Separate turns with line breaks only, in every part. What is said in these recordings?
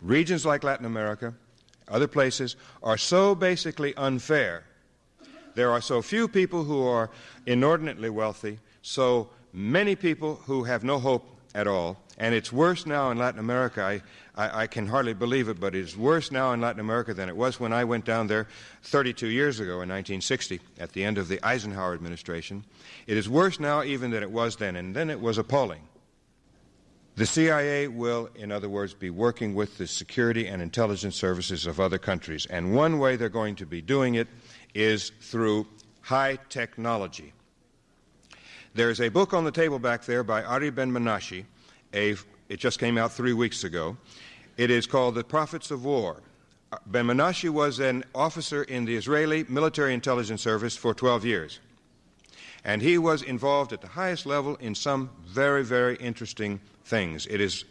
regions like Latin America, other places, are so basically unfair. There are so few people who are inordinately wealthy, so many people who have no hope at all. And it's worse now in Latin America. I, I, I, can hardly believe it, but it's worse now in Latin America than it was when I went down there 32 years ago in 1960 at the end of the Eisenhower administration. It is worse now even than it was then, and then it was appalling. The CIA will, in other words, be working with the security and intelligence services of other countries. And one way they're going to be doing it is through high technology. There's a book on the table back there by Ari Ben Menashe. A, it just came out three weeks ago. It is called The Profits of War. Ben Menashe was an officer in the Israeli military intelligence service for 12 years. And he was involved at the highest level in some very, very interesting things. It is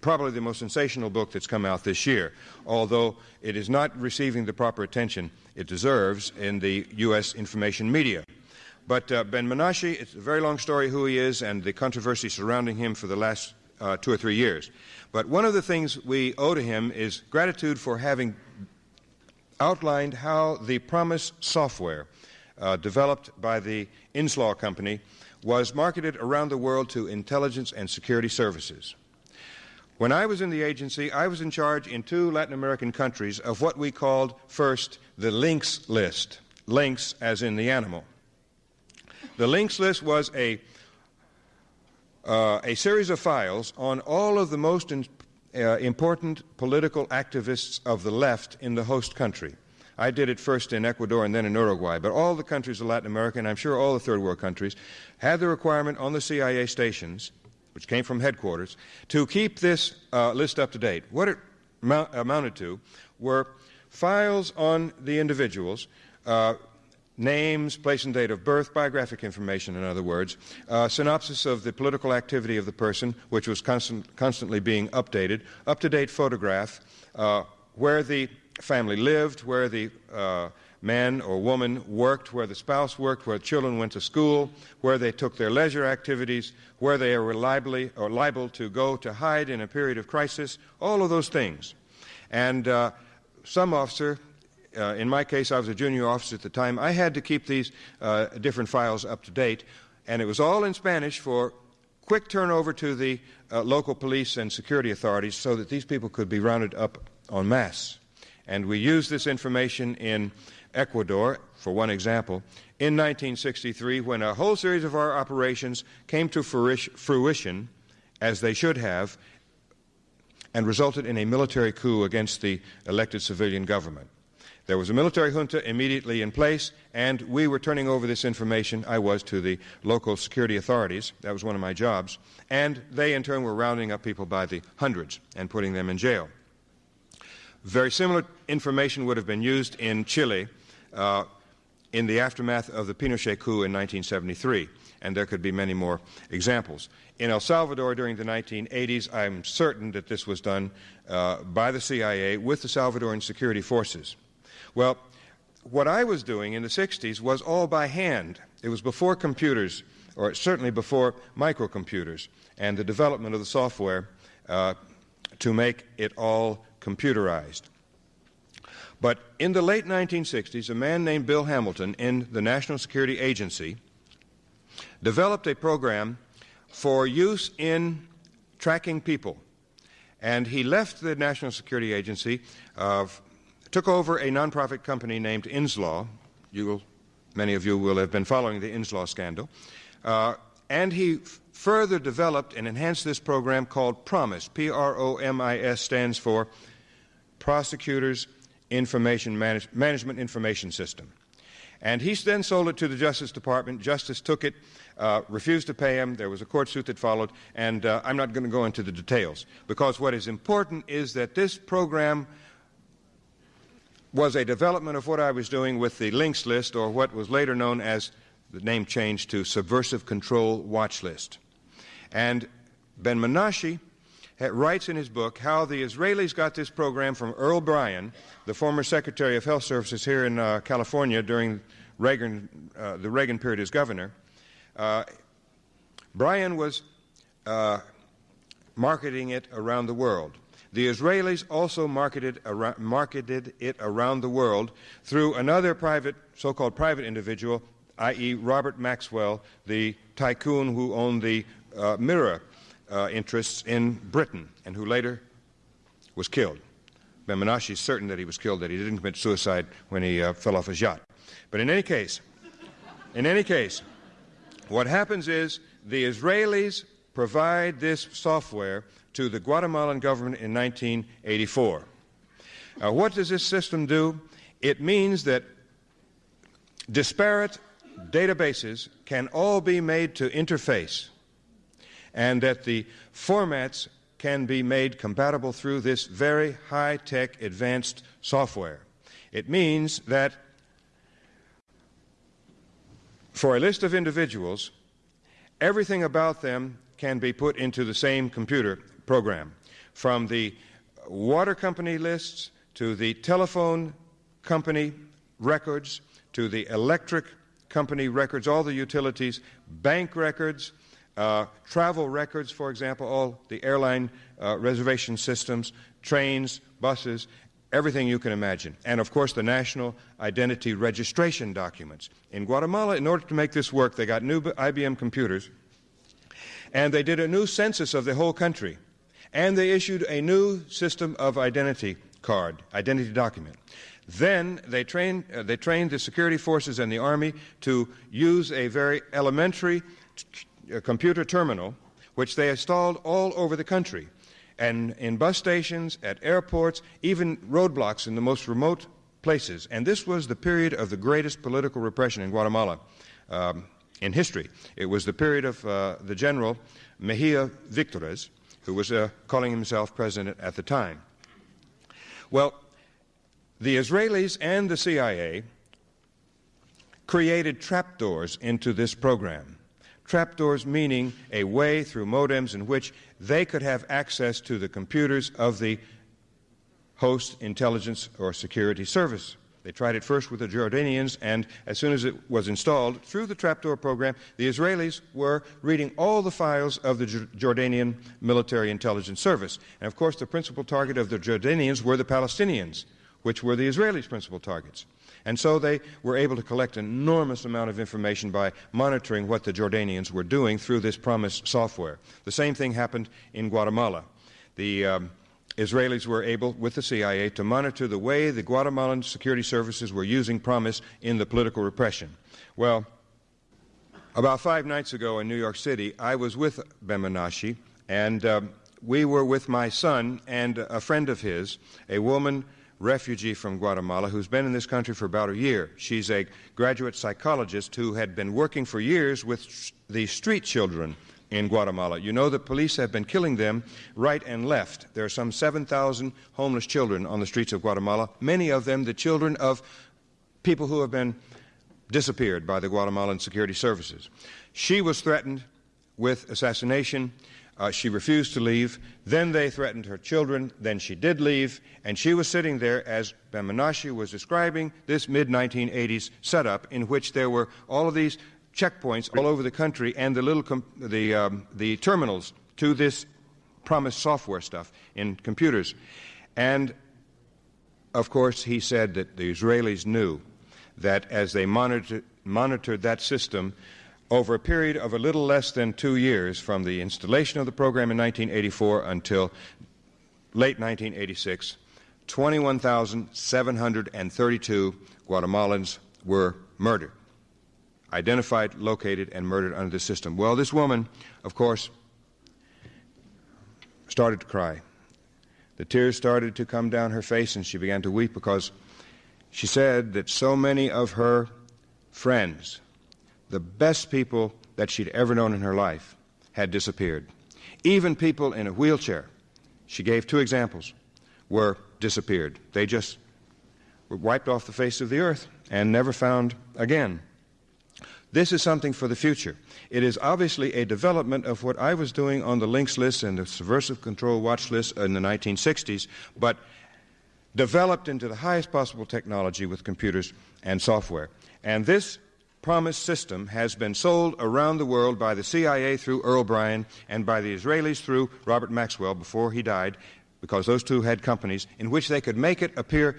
probably the most sensational book that's come out this year, although it is not receiving the proper attention it deserves in the U.S. information media. But uh, Ben Menashe, it's a very long story who he is and the controversy surrounding him for the last uh, two or three years. But one of the things we owe to him is gratitude for having outlined how the PROMIS software uh, developed by the Inslaw Company was marketed around the world to intelligence and security services. When I was in the agency, I was in charge in two Latin American countries of what we called first the lynx list. Lynx as in the animal. The lynx list was a, uh, a series of files on all of the most in, uh, important political activists of the left in the host country. I did it first in Ecuador and then in Uruguay, but all the countries of Latin America, and I'm sure all the third world countries, had the requirement on the CIA stations, which came from headquarters, to keep this uh, list up to date. What it amounted to were files on the individuals, uh, names, place and date of birth, biographic information, in other words, uh, synopsis of the political activity of the person, which was constant, constantly being updated, up to date photograph, uh, where the family lived, where the uh, man or woman worked, where the spouse worked, where children went to school, where they took their leisure activities, where they are reliably or liable to go to hide in a period of crisis, all of those things. And uh, some officer, uh, in my case, I was a junior officer at the time, I had to keep these uh, different files up to date, and it was all in Spanish for quick turnover to the uh, local police and security authorities so that these people could be rounded up en masse. And we used this information in Ecuador, for one example, in 1963 when a whole series of our operations came to fruition, as they should have, and resulted in a military coup against the elected civilian government. There was a military junta immediately in place, and we were turning over this information, I was, to the local security authorities. That was one of my jobs. And they, in turn, were rounding up people by the hundreds and putting them in jail. Very similar information would have been used in Chile uh, in the aftermath of the Pinochet coup in 1973, and there could be many more examples. In El Salvador during the 1980s, I'm certain that this was done uh, by the CIA with the Salvadoran security forces. Well, what I was doing in the 60s was all by hand. It was before computers, or certainly before microcomputers, and the development of the software uh, to make it all computerized. But in the late 1960s, a man named Bill Hamilton in the National Security Agency developed a program for use in tracking people. And he left the National Security Agency, uh, took over a nonprofit company named Inslaw. You will, many of you will have been following the Inslaw scandal. Uh, and he further developed and enhanced this program called PROMIS. P R O M I S stands for Prosecutors Information Manage Management Information System. And he then sold it to the Justice Department. Justice took it, uh, refused to pay him. There was a court suit that followed, and uh, I'm not going to go into the details because what is important is that this program was a development of what I was doing with the lynx list, or what was later known as the name changed to Subversive Control Watch List. And Ben writes in his book how the Israelis got this program from Earl Brian, the former Secretary of Health Services here in uh, California during Reagan, uh, the Reagan period as governor. Uh, Brian was uh, marketing it around the world. The Israelis also marketed, marketed it around the world through another private, so called private individual, i.e., Robert Maxwell, the tycoon who owned the uh, mirror uh, interests in Britain and who later was killed. Ben Menashe is certain that he was killed, that he didn't commit suicide when he uh, fell off his yacht. But in any case, in any case, what happens is the Israelis provide this software to the Guatemalan government in 1984. Now, what does this system do? It means that disparate databases can all be made to interface and that the formats can be made compatible through this very high tech advanced software. It means that for a list of individuals, everything about them can be put into the same computer program, from the water company lists to the telephone company records to the electric company records, all the utilities, bank records, uh, travel records, for example, all the airline uh, reservation systems, trains, buses, everything you can imagine. And of course, the national identity registration documents. In Guatemala, in order to make this work, they got new IBM computers and they did a new census of the whole country. And they issued a new system of identity card, identity document. Then they trained, uh, they trained the security forces and the army to use a very elementary t- computer terminal, which they installed all over the country and in bus stations, at airports, even roadblocks in the most remote places. And this was the period of the greatest political repression in Guatemala um, in history. It was the period of uh, the general Mejia Victores, who was uh, calling himself president at the time. Well, the Israelis and the CIA created trapdoors into this program. Trapdoors meaning a way through modems in which they could have access to the computers of the host intelligence or security service. They tried it first with the Jordanians, and as soon as it was installed through the trapdoor program, the Israelis were reading all the files of the Jordanian military intelligence service. And of course, the principal target of the Jordanians were the Palestinians, which were the Israelis' principal targets. And so they were able to collect an enormous amount of information by monitoring what the Jordanians were doing through this PROMIS software. The same thing happened in Guatemala. The um, Israelis were able, with the CIA, to monitor the way the Guatemalan security services were using PROMIS in the political repression. Well, about five nights ago in New York City, I was with Ben and um, we were with my son and a friend of his, a woman refugee from Guatemala who's been in this country for about a year. She's a graduate psychologist who had been working for years with the street children in Guatemala. You know the police have been killing them right and left. There are some 7,000 homeless children on the streets of Guatemala, many of them the children of people who have been disappeared by the Guatemalan security services. She was threatened with assassination uh, she refused to leave. Then they threatened her children. Then she did leave. And she was sitting there as Ben was describing this mid 1980s setup in which there were all of these checkpoints all over the country and the little the, um, the terminals to this PROMIS software stuff in computers. And of course, he said that the Israelis knew that as they monitored, monitored that system, over a period of a little less than two years from the installation of the program in 1984 until late 1986, 21,732 Guatemalans were murdered, identified, located, and murdered under the system. Well, this woman, of course, started to cry. The tears started to come down her face, and she began to weep because she said that so many of her friends, the best people that she'd ever known in her life had disappeared. Even people in a wheelchair, she gave two examples, were disappeared. They just were wiped off the face of the earth and never found again. This is something for the future. It is obviously a development of what I was doing on the lynx list and the subversive control watch list in the 1960s, but developed into the highest possible technology with computers and software. And this PROMIS system has been sold around the world by the CIA through Earl Brian and by the Israelis through Robert Maxwell before he died because those two had companies in which they could make it appear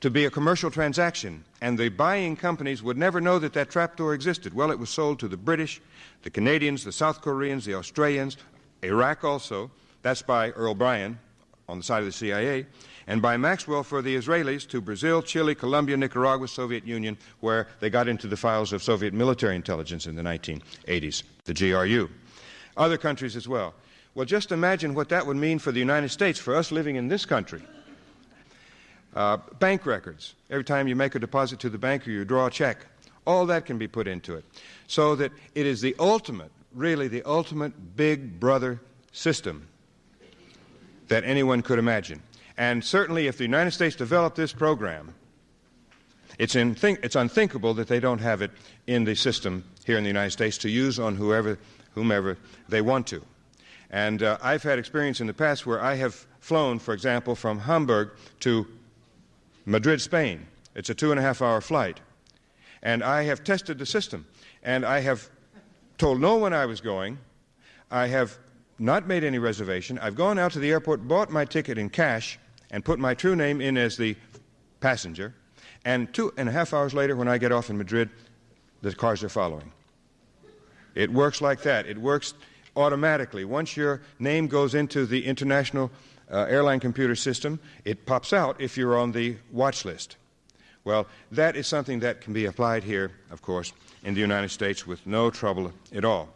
to be a commercial transaction, and the buying companies would never know that that trapdoor existed. Well, it was sold to the British, the Canadians, the South Koreans, the Australians, Iraq also. That's by Earl Brian on the side of the CIA, and by Maxwell for the Israelis to Brazil, Chile, Colombia, Nicaragua, Soviet Union, where they got into the files of Soviet military intelligence in the 1980s, the GRU. Other countries as well. Well, just imagine what that would mean for the United States, for us living in this country. Uh, bank records. Every time you make a deposit to the bank or you draw a check, all that can be put into it. So that it is the ultimate, really the ultimate big brother system that anyone could imagine. And certainly, if the United States developed this program, it's, think- it's, unthinkable that they don't have it in the system here in the United States to use on whoever, whomever they want to. And uh, I've had experience in the past where I have flown, for example, from Hamburg to Madrid, Spain. It's a two and a half hour flight. And I have tested the system. And I have told no one I was going. I have not made any reservation. I've gone out to the airport, bought my ticket in cash, and put my true name in as the passenger. And two and a half hours later, when I get off in Madrid, the cars are following. It works like that. It works automatically. Once your name goes into the international uh, airline computer system, it pops out if you're on the watch list. Well, that is something that can be applied here, of course, in the United States with no trouble at all.